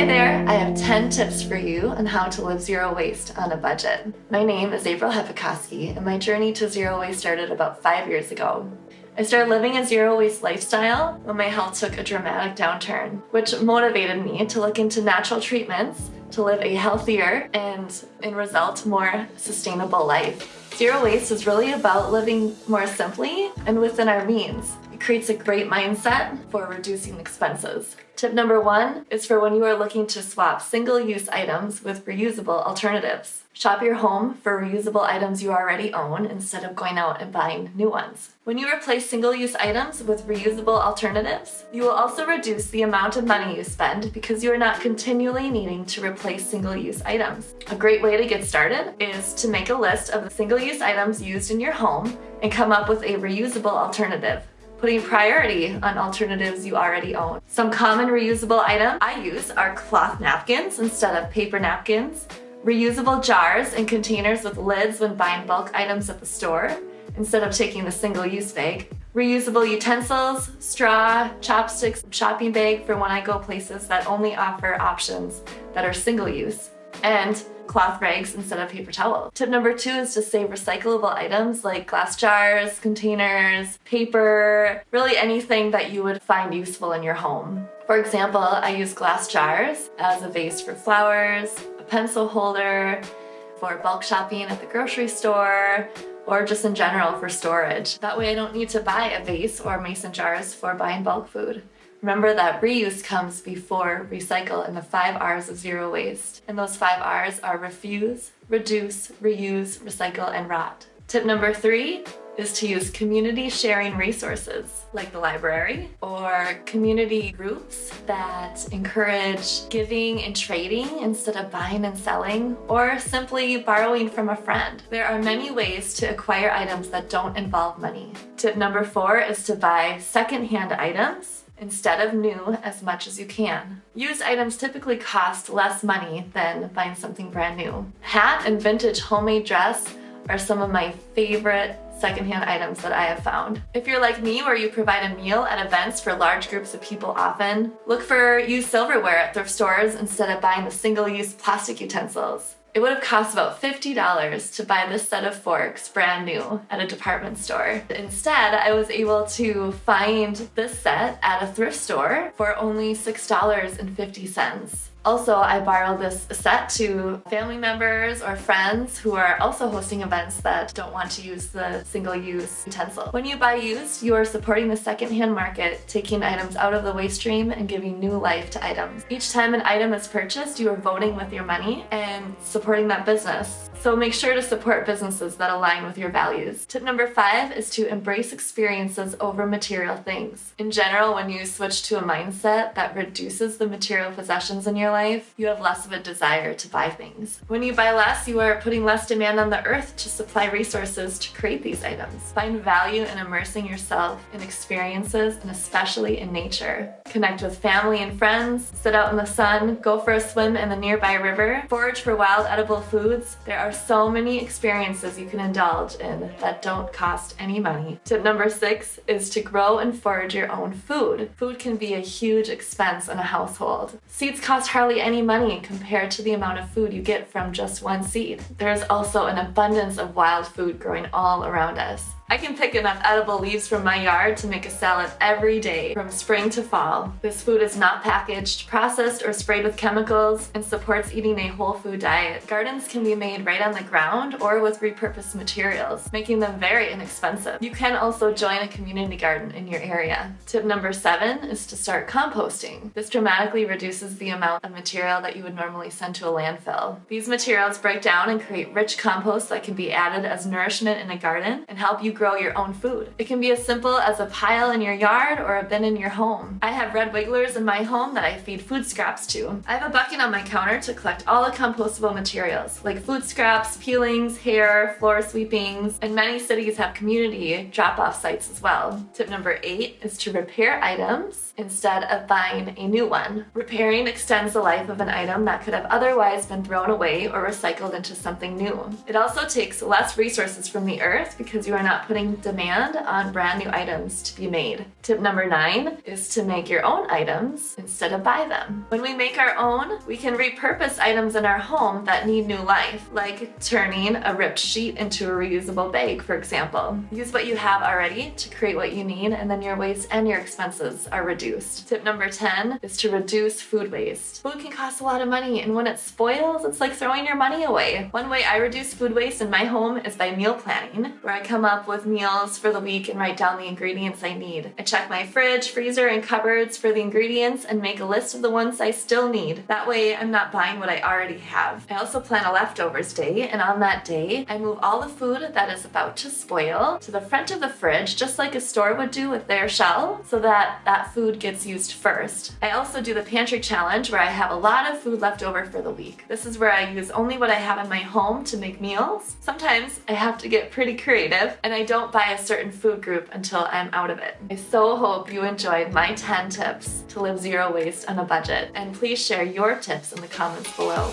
Hi there, I have 10 tips for you on how to live zero waste on a budget. My name is April Hepikoski and my journey to zero waste started about five years ago. I started living a zero waste lifestyle when my health took a dramatic downturn, which motivated me to look into natural treatments to live a healthier and, in result, more sustainable life. Zero waste is really about living more simply and within our means. Creates a great mindset for reducing expenses. Tip number one is for when you are looking to swap single-use items with reusable alternatives. Shop your home for reusable items you already own instead of going out and buying new ones. When you replace single-use items with reusable alternatives, you will also reduce the amount of money you spend because you are not continually needing to replace single-use items. A great way to get started is to make a list of the single-use items used in your home and come up with a reusable alternative putting priority on alternatives you already own. Some common reusable items I use are cloth napkins instead of paper napkins, reusable jars and containers with lids when buying bulk items at the store instead of taking the single-use bag, reusable utensils, straw, chopsticks, shopping bag for when I go places that only offer options that are single-use, and cloth rags instead of paper towel. Tip number two is to save recyclable items like glass jars, containers, paper, really anything that you would find useful in your home. For example, I use glass jars as a vase for flowers, a pencil holder, for bulk shopping at the grocery store, or just in general for storage. That way I don't need to buy a vase or mason jars for buying bulk food. Remember that reuse comes before recycle in the five R's of zero waste. And those five R's are refuse, reduce, reuse, recycle, and rot. Tip number three is to use community sharing resources like the library or community groups that encourage giving and trading instead of buying and selling or simply borrowing from a friend. There are many ways to acquire items that don't involve money. Tip number four is to buy secondhand items instead of new as much as you can. Used items typically cost less money than buying something brand new. Hat and vintage homemade dress are some of my favorite secondhand items that I have found. If you're like me where you provide a meal at events for large groups of people often, look for used silverware at thrift stores instead of buying the single-use plastic utensils. It would have cost about $50 to buy this set of forks brand new at a department store. Instead, I was able to find this set at a thrift store for only $6.50. Also, I borrow this set to family members or friends who are also hosting events that don't want to use the single-use utensil. When you buy used, you are supporting the secondhand market, taking items out of the waste stream and giving new life to items. Each time an item is purchased, you are voting with your money and supporting that business. So make sure to support businesses that align with your values. Tip number five is to embrace experiences over material things. In general, when you switch to a mindset that reduces the material possessions in your life, you have less of a desire to buy things. When you buy less, you are putting less demand on the earth to supply resources to create these items. Find value in immersing yourself in experiences and especially in nature. Connect with family and friends, sit out in the sun, go for a swim in the nearby river, forage for wild edible foods. There are are so many experiences you can indulge in that don't cost any money. Tip number six is to grow and forage your own food. Food can be a huge expense in a household. Seeds cost hardly any money compared to the amount of food you get from just one seed. There's also an abundance of wild food growing all around us. I can pick enough edible leaves from my yard to make a salad every day from spring to fall. This food is not packaged, processed, or sprayed with chemicals and supports eating a whole food diet. Gardens can be made right on the ground or with repurposed materials, making them very inexpensive. You can also join a community garden in your area. Tip number seven is to start composting. This dramatically reduces the amount of material that you would normally send to a landfill. These materials break down and create rich compost that can be added as nourishment in a garden and help you grow your own food. It can be as simple as a pile in your yard or a bin in your home. I have red wigglers in my home that I feed food scraps to. I have a bucket on my counter to collect all the compostable materials, like food scraps, peelings, hair, floor sweepings, and many cities have community drop-off sites as well. Tip number eight is to repair items instead of buying a new one. Repairing extends the life of an item that could have otherwise been thrown away or recycled into something new. It also takes less resources from the earth because you are not putting demand on brand new items to be made. Tip number nine is to make your own items instead of buy them. When we make our own, we can repurpose items in our home that need new life, like turning a ripped sheet into a reusable bag, for example. Use what you have already to create what you need, and then your waste and your expenses are reduced. Tip number 10 is to reduce food waste. Food can cost a lot of money, and when it spoils, it's like throwing your money away. One way I reduce food waste in my home is by meal planning, where I come up with meals for the week and write down the ingredients I need. I check my fridge, freezer, and cupboards for the ingredients and make a list of the ones I still need. That way I'm not buying what I already have. I also plan a leftovers day, and on that day, I move all the food that is about to spoil to the front of the fridge, just like a store would do with their shelf, so that that food gets used first. I also do the pantry challenge where I have a lot of food left over for the week. This is where I use only what I have in my home to make meals. Sometimes I have to get pretty creative and I don't buy a certain food group until I'm out of it. I so hope you enjoyed my 10 tips to live zero waste on a budget and please share your tips in the comments below.